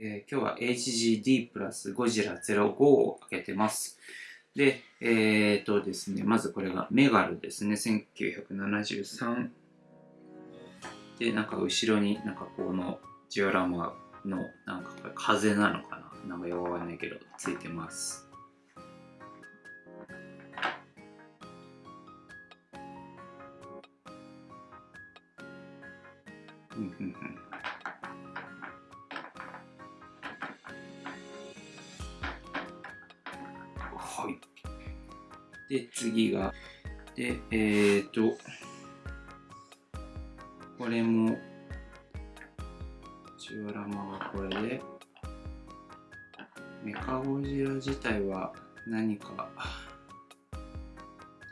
えー、今日は HGD プラスゴジラ05を開けてます。で、えっ、ー、とですね、まずこれがメガルですね、1973。で、なんか後ろになんかこのジオラマのなんかこれ風なのかななんかよくわかんないけど、ついてます。うんうんうんはい。で、次が、で、えーと、これも、ジオラマはこれで、メカゴジラ自体は何か、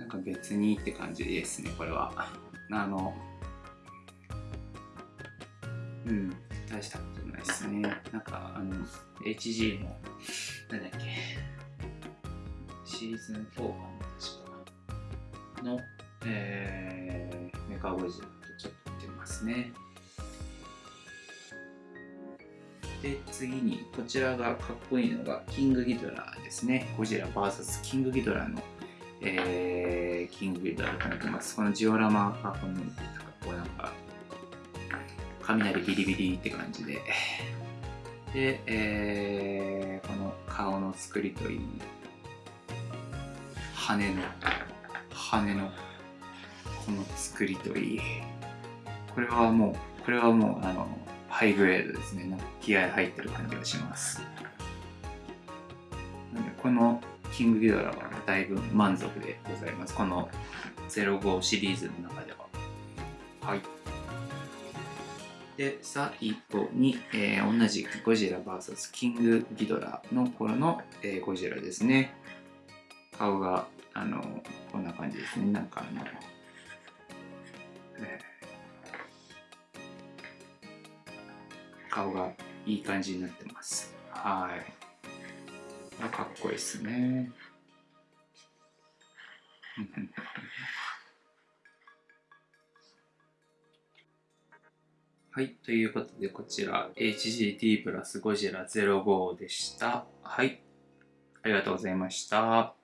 なんか別にって感じですね、これは。あの、うん、大したことないですね。なんか、あの、HG も、なんだっけ、シーズン4かな、確かの、えー、メカゴジラとちょっと似てますね。で、次に、こちらがかっこいいのが、キングギドラですね。ゴジラ VS キングギドラの、えー、キングギドラとなってます。このジオラマがこの、なんかこうなんか、雷ビリビリって感じで。で、えー、この顔の作りといい、羽の羽のこの作りといい。これはもうこれはもうあのハイグレードですね。気合入ってる感じがします。なのでこのキングギドラはだいぶ満足でございます。この05シリーズの中では。はい。で最後に、えー、同じゴジラ VS キングギドラの頃の、えー、ゴジラですね。顔があのこんな感じですねなんかあの、えー、顔がいい感じになってますはいかっこいいですね はい。ということで、こちら HGT プラスゴジラ05でした。はい。ありがとうございました。